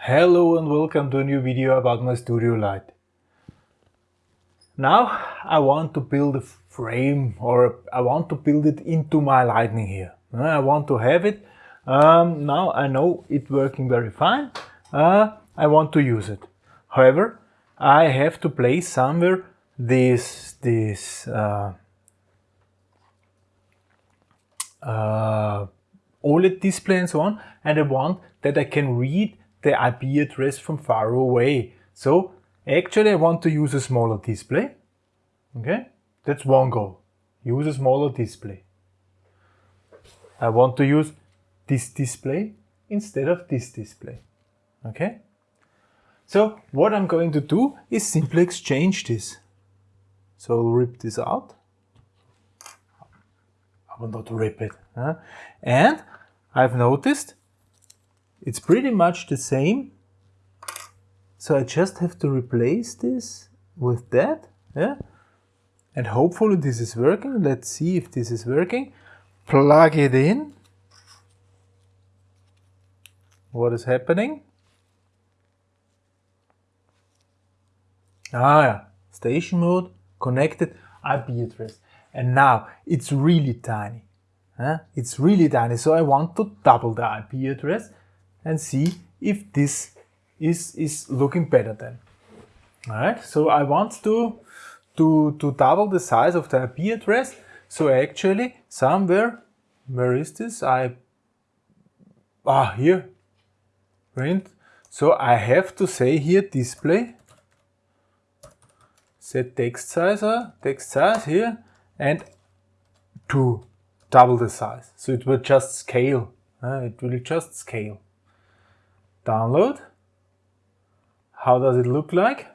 Hello and welcome to a new video about my studio light. Now I want to build a frame or I want to build it into my lightning here. Uh, I want to have it. Um, now I know it's working very fine. Uh, I want to use it. However, I have to place somewhere this, this uh, uh, OLED display and so on and I want that I can read the IP address from far away. So actually I want to use a smaller display. Okay, that's one goal. Use a smaller display. I want to use this display instead of this display. Okay? So what I'm going to do is simply exchange this. So I'll rip this out. I will not rip it. Huh? And I've noticed it's pretty much the same. So I just have to replace this with that. Yeah? And hopefully this is working. Let's see if this is working. Plug it in. What is happening? Ah, yeah. station mode, connected, IP address. And now it's really tiny. Huh? It's really tiny. So I want to double the IP address and see if this is, is looking better then. Alright, so I want to, to, to double the size of the IP address. So actually somewhere, where is this? I, ah, here, print. So I have to say here display, set text size, uh, text size here, and to double the size. So it will just scale. Uh, it will just scale download. How does it look like?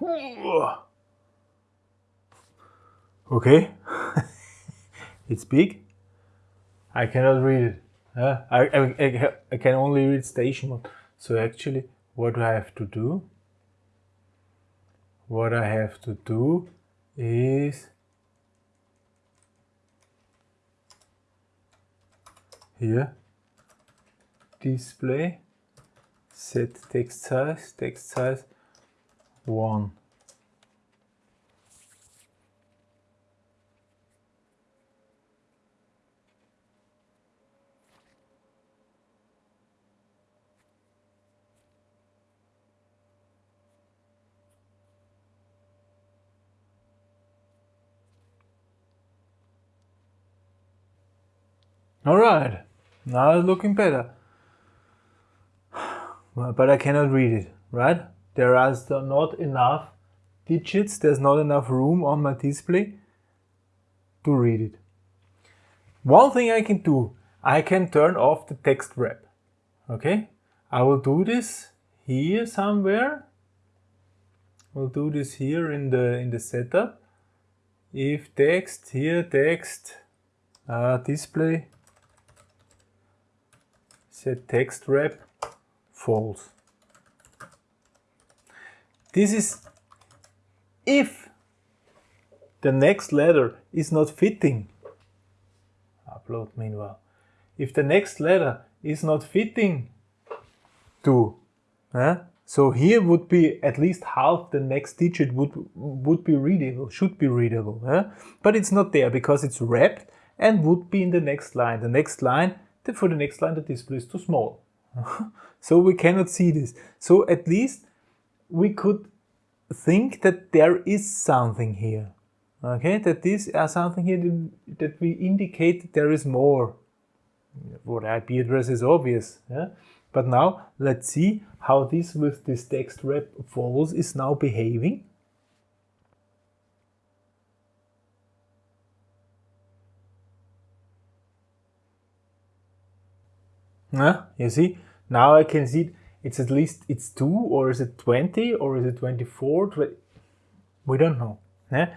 Okay. It's big. I cannot read it. Uh, I, I, I can only read station mode. So actually, what do I have to do, what I have to do is here, display, set text size, text size 1. Alright, now it's looking better. But I cannot read it, right? There are not enough digits, there's not enough room on my display to read it. One thing I can do, I can turn off the text wrap. Okay, I will do this here somewhere. We'll do this here in the in the setup. If text here text uh, display set text wrap false. This is if the next letter is not fitting. Upload meanwhile. If the next letter is not fitting to, so here would be at least half the next digit would would be readable, should be readable, but it's not there because it's wrapped and would be in the next line. The next line for the next line the display is too small. so we cannot see this. So at least we could think that there is something here. Okay, that this is uh, something here that we indicate that there is more. What IP address is obvious. Yeah? But now let's see how this with this text wrap false is now behaving. Yeah, you see, now I can see it's at least it's 2 or is it 20 or is it 24? 20? We don't know. Yeah?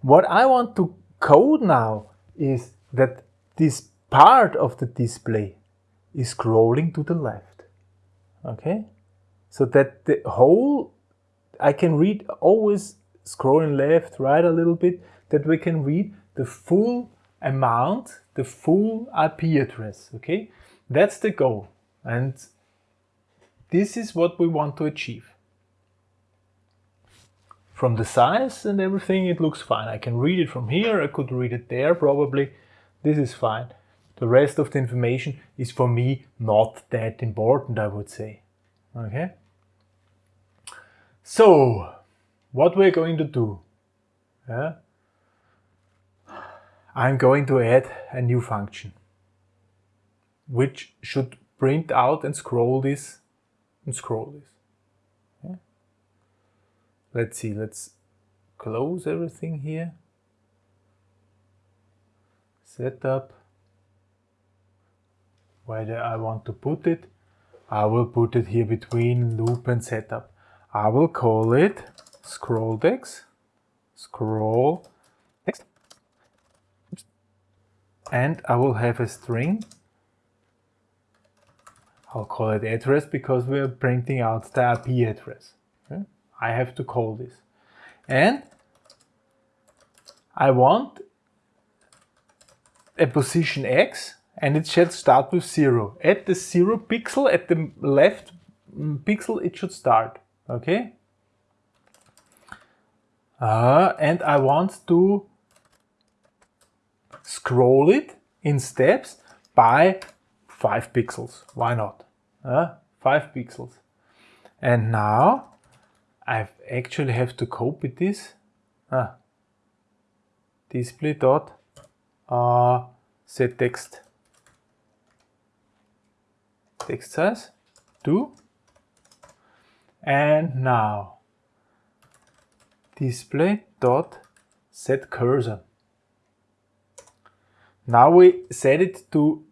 What I want to code now is that this part of the display is scrolling to the left. Okay? So that the whole, I can read always scrolling left, right a little bit, that we can read the full amount, the full IP address. Okay? That's the goal. And this is what we want to achieve. From the size and everything, it looks fine. I can read it from here, I could read it there probably. This is fine. The rest of the information is for me not that important, I would say. Okay? So, what we're going to do? Yeah? I'm going to add a new function which should print out and scroll this and scroll this. Yeah? Let's see, let's close everything here. Setup. Where do I want to put it, I will put it here between loop and setup. I will call it scroll text, scroll text, and I will have a string I'll call it address because we're printing out the IP address. Okay? I have to call this. And I want a position X and it should start with zero. At the zero pixel, at the left pixel, it should start. Okay? Uh, and I want to scroll it in steps by 5 pixels. Why not? Uh, 5 pixels. And now I actually have to copy this. Display dot uh, set text text size 2 and now display dot set cursor now we set it to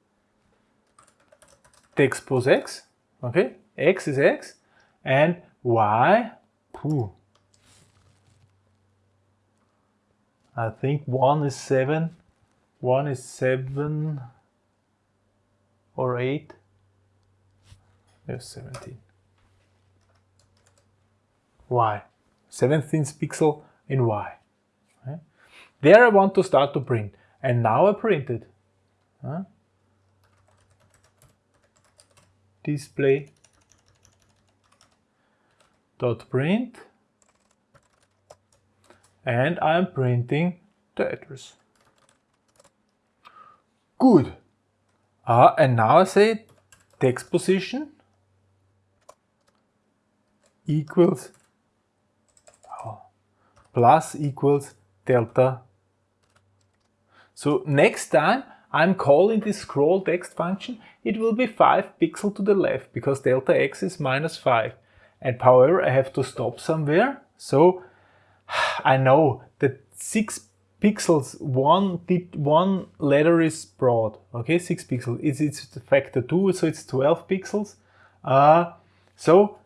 text pose x, okay? x is x, and y. I think 1 is 7, 1 is 7 or 8, there's 17. y, 17th pixel in y. There I want to start to print, and now I printed. Huh? Display dot print and I'm printing the address. Good. Uh, and now I say text position equals oh, plus equals delta. So next time I'm calling this scroll text function, it will be 5 pixel to the left because delta x is minus 5. And however, I have to stop somewhere. So I know that 6 pixels, one, one letter is broad. Okay, 6 pixels. It's, it's factor 2, so it's 12 pixels. Uh, so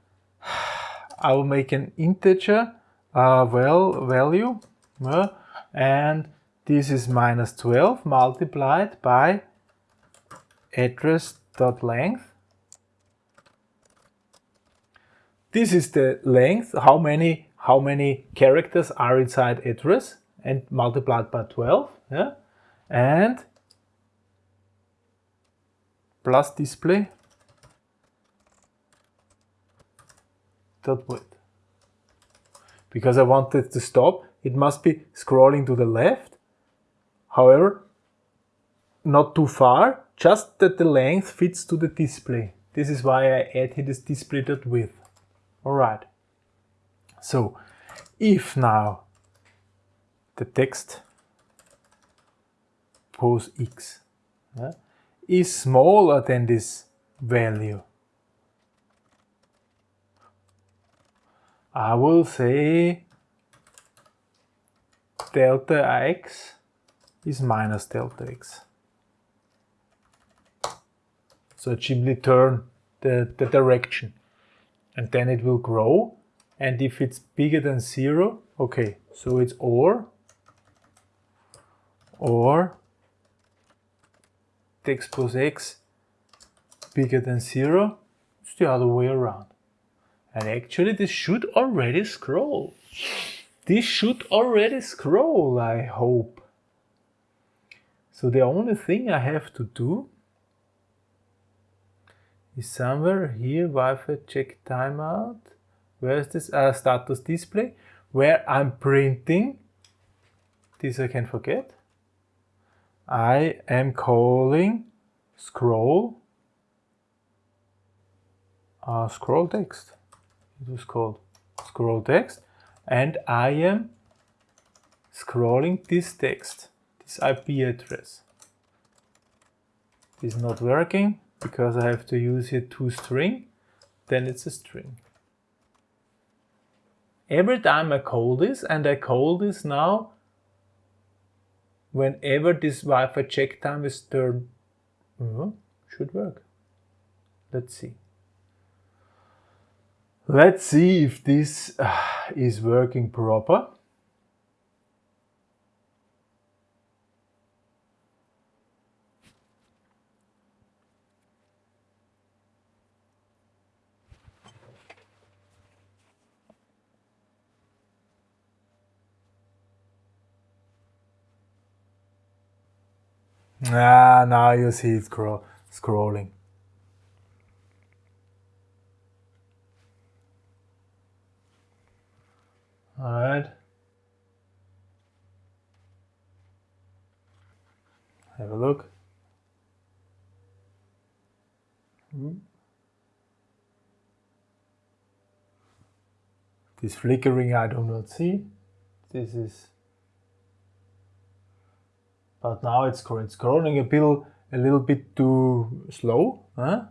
I will make an integer uh, well value uh, and this is minus 12 multiplied by address dot length. This is the length, how many how many characters are inside address and multiplied by 12, yeah? And plus display dot width. Because I wanted to stop, it must be scrolling to the left However, not too far, just that the length fits to the display. This is why I add here this display width. Alright. So, if now the text pose x yeah, is smaller than this value, I will say delta x is minus delta x. So it simply turn the, the direction and then it will grow and if it's bigger than zero, okay, so it's or, or textpos x bigger than 0, it's the other way around. And actually this should already scroll. This should already scroll, I hope. So the only thing I have to do is somewhere here Wi-Fi check timeout. Where is this? Uh, status display, where I'm printing. This I can forget. I am calling scroll uh, scroll text. It was called scroll text and I am scrolling this text, this IP address. This is not working because I have to use here toString, then it's a string. Every time I call this, and I call this now whenever this Wi-Fi check time is turned, uh, should work. Let's see. Let's see if this uh, is working proper. Ah, now you see it scroll scrolling. All right. Have a look. This flickering I do not see. This is, but now it's, scrolling a bit, a little bit too slow, huh?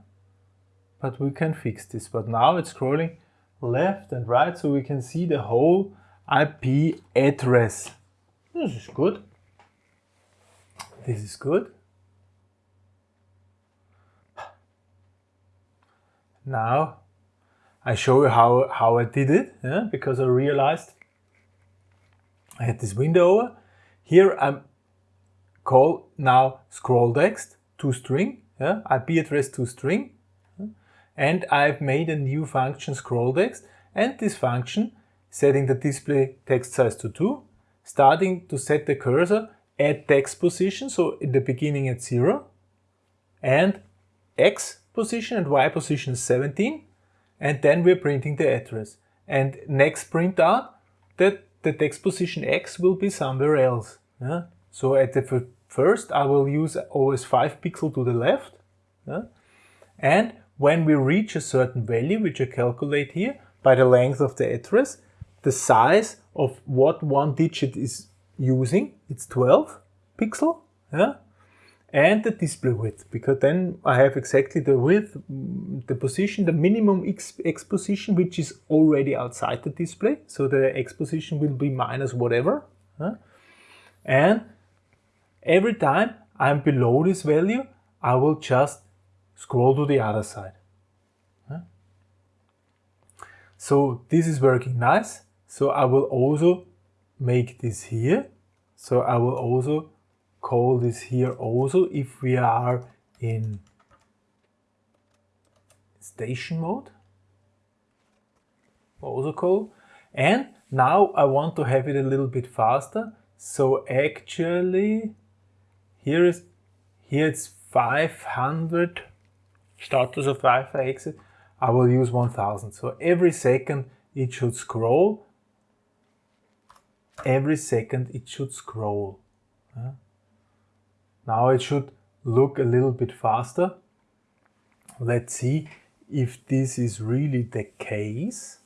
But we can fix this. But now it's scrolling left and right so we can see the whole IP address. This is good. This is good. Now I show you how, how I did it yeah, because I realized I had this window over. Here I'm call now scroll text to string, yeah, IP address to string and I've made a new function scroll text and this function setting the display text size to 2, starting to set the cursor at text position, so in the beginning at 0, and x position and y position 17, and then we're printing the address. And next print out that the text position x will be somewhere else. Yeah? So at the first I will use always 5 pixel to the left, yeah? and when we reach a certain value, which I calculate here, by the length of the address, the size of what one digit is using, it's 12 pixel, yeah? and the display width, because then I have exactly the width, the position, the minimum x, position, which is already outside the display, so the x position will be minus whatever, and every time I'm below this value, I will just scroll to the other side. So this is working nice. So I will also make this here. So I will also call this here also if we are in station mode. Also call. And now I want to have it a little bit faster. So actually here is here it's 500 status of Wi-Fi exit. I will use 1000. So every second it should scroll. Every second it should scroll. Yeah. Now it should look a little bit faster. Let's see if this is really the case.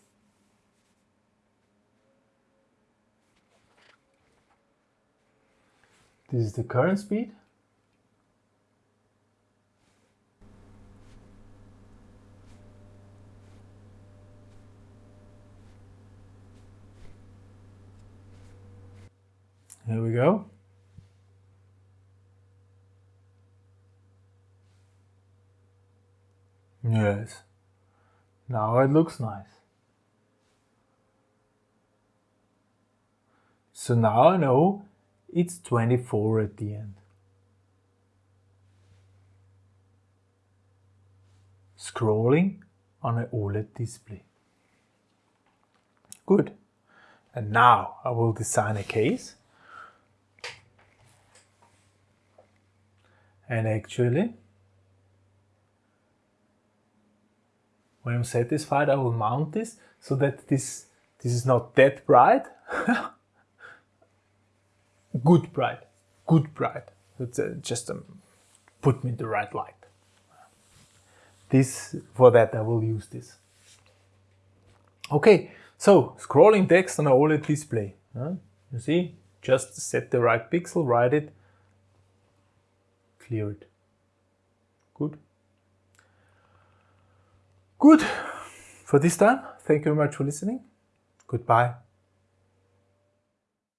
This is the current speed. There we go. Yes. Now it looks nice. So now I know it's 24 at the end. scrolling on an OLED display. Good. And now I will design a case. And actually, when I'm satisfied, I will mount this so that this, this is not that bright. good bright, good bright. It's uh, just um, put me in the right light. This, for that I will use this. Okay, so scrolling text on a OLED display. You see, just set the right pixel, write it, clear it. Good. Good. For this time, thank you very much for listening. Goodbye.